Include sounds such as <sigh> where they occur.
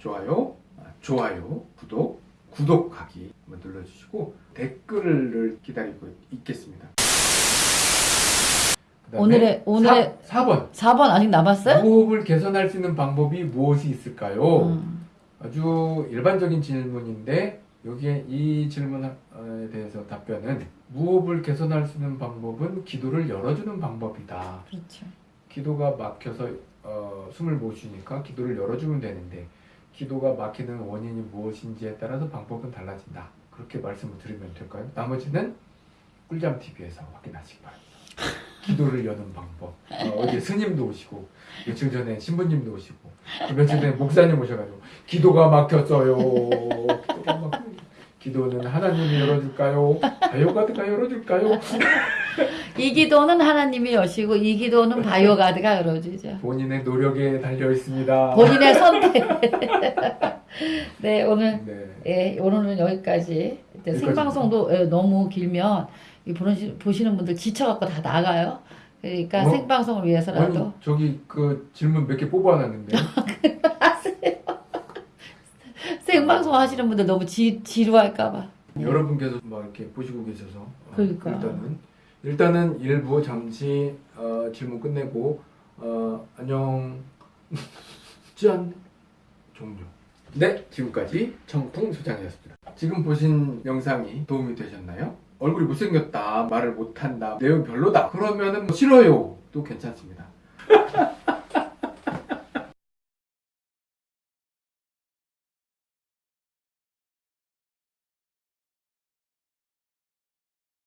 좋아요, 아, 좋아요, 구독, 구독하기 눌러주시고 댓글을 기다리고 있겠습니다. 오늘의- 오늘의- 4, 번 4번 아직 남았어요? 무호흡을 개선할 수 있는 방법이 무엇이 있을까요? 음. 아주 일반적인 질문인데 여기에 이 질문에 대해서 답변은 무호흡을 개선할 수 있는 방법은 기도를 열어주는 방법이다. 그렇죠. 기도가 막혀서 어, 숨을 못 쉬니까 기도를 열어주면 되는데 기도가 막히는 원인이 무엇인지에 따라서 방법은 달라진다. 그렇게 말씀을 드리면 될까요? 나머지는 꿀잠 TV에서 확인하시기 바랍니다. 기도를 여는 방법. 어, 어제 스님도 오시고 며칠 전에 신부님도 오시고 또 며칠 전에 목사님 오셔가지고 기도가 막혔어요. 기도가 막 기도는 하나님이 열어줄까요? 바이오가드가 열어줄까요? 이 기도는 하나님이 여시고 이 기도는 바이오가드가 열어주죠. 본인의 노력에 달려 있습니다. 본인의 선택. <laughs> 네 오늘 네. 예, 오늘은 여기까지. 여기까지. 생방송도 예, 너무 길면 이 보시, 보시는 분들 지쳐갖고 다 나가요. 그러니까 뭐? 생방송을 위해서라도 아니, 저기 그 질문 몇 개 뽑아놨는데 하세요. 생방송 하시는 분들 너무 지, 지루할까봐. 여러분께서 막 이렇게 보시고 계셔서 어, 그러니까. 일단은 일단은 일부 잠시 어, 질문 끝내고 어, 안녕 <laughs> 짠 종료. 네 지금까지 청풍 소장이었습니다. 지금 보신 영상이 도움이 되셨나요? 얼굴이 못생겼다 말을 못한다 내용 별로다 그러면은 뭐 싫어요 또 괜찮습니다. <laughs>